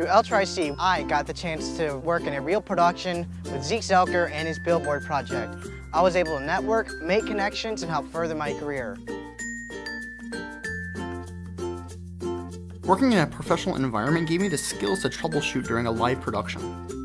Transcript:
Through L-Tri-C, I got the chance to work in a real production with Zeke Zelker and his Billboard project. I was able to network, make connections, and help further my career. Working in a professional environment gave me the skills to troubleshoot during a live production.